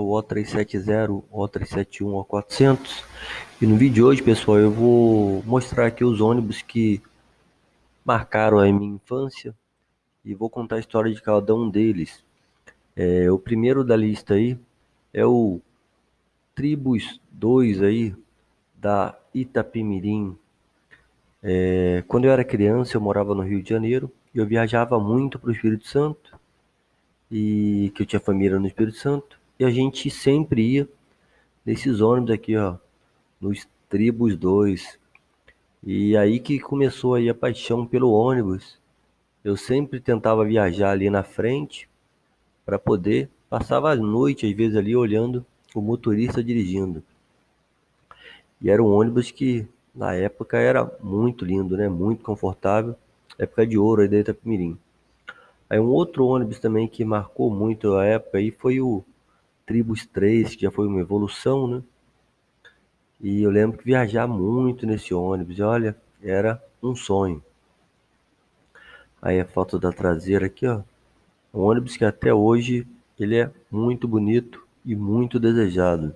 o O370, O371, O400 e no vídeo de hoje pessoal eu vou mostrar aqui os ônibus que marcaram a minha infância e vou contar a história de cada um deles. É, o primeiro da lista aí é o Tribus 2 aí da Itapemirim. É, quando eu era criança eu morava no Rio de Janeiro e eu viajava muito para o Espírito Santo e que eu tinha família no Espírito Santo e a gente sempre ia nesses ônibus aqui, ó, nos Tribus 2. E aí que começou aí a paixão pelo ônibus. Eu sempre tentava viajar ali na frente para poder passava a noite às vezes ali olhando o motorista dirigindo. E era um ônibus que na época era muito lindo, né? Muito confortável, época de ouro aí da Itapemirim. Aí um outro ônibus também que marcou muito a época aí foi o Tribus 3, que já foi uma evolução, né? E eu lembro que viajar muito nesse ônibus, e olha, era um sonho. Aí a foto da traseira aqui, ó. Um ônibus que até hoje ele é muito bonito e muito desejado.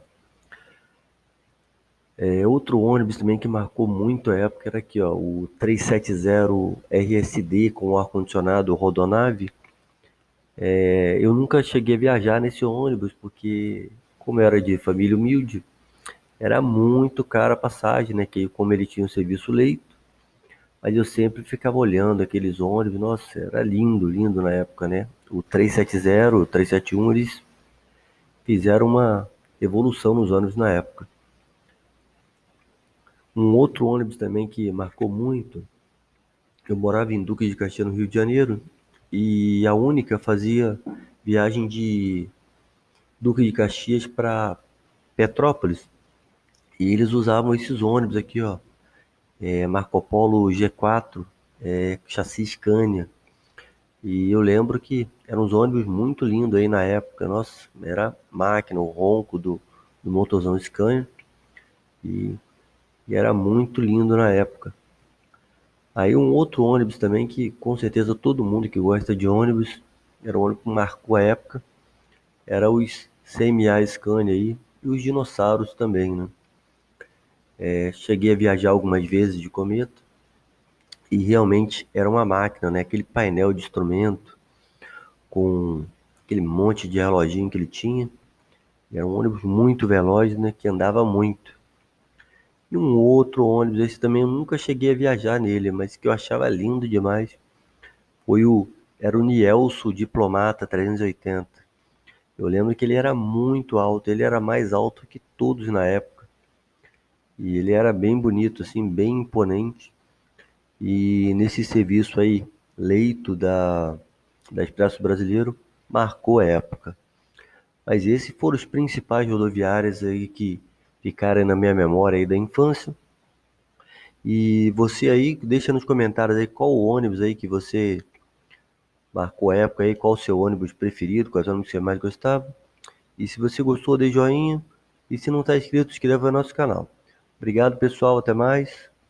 É, outro ônibus também que marcou muito a época era aqui, ó, o 370 RSD com ar-condicionado Rodonave. É, eu nunca cheguei a viajar nesse ônibus, porque como eu era de família humilde, era muito cara a passagem, né? Que como ele tinha um serviço leito, mas eu sempre ficava olhando aqueles ônibus, nossa, era lindo, lindo na época, né? O 370, o 371, eles fizeram uma evolução nos ônibus na época. Um outro ônibus também que marcou muito, eu morava em Duque de Caxias, no Rio de Janeiro, e a única fazia viagem de Duque de Caxias para Petrópolis. E eles usavam esses ônibus aqui, ó. É, Marco Polo G4, é, chassi Scania. E eu lembro que eram uns ônibus muito lindos aí na época. Nossa, era máquina, o ronco do, do motorzão Scania. E, e era muito lindo na época. Aí um outro ônibus também que com certeza todo mundo que gosta de ônibus, era um ônibus que marcou a época, era os CMA Scania aí e os dinossauros também, né? É, cheguei a viajar algumas vezes de cometa e realmente era uma máquina, né? Aquele painel de instrumento com aquele monte de reloginho que ele tinha. Era um ônibus muito veloz, né? Que andava muito. E um outro ônibus, esse também eu nunca cheguei a viajar nele, mas que eu achava lindo demais, foi o era o Nielso Diplomata 380. Eu lembro que ele era muito alto, ele era mais alto que todos na época. E ele era bem bonito, assim, bem imponente. E nesse serviço aí, leito da, da Expresso Brasileiro, marcou a época. Mas esses foram os principais rodoviários aí que ficarem na minha memória aí da infância. E você aí, deixa nos comentários aí qual o ônibus aí que você marcou a época aí, qual o seu ônibus preferido, quais ônibus você mais gostava. E se você gostou, dê joinha. E se não está inscrito, inscreva no nosso canal. Obrigado, pessoal. Até mais.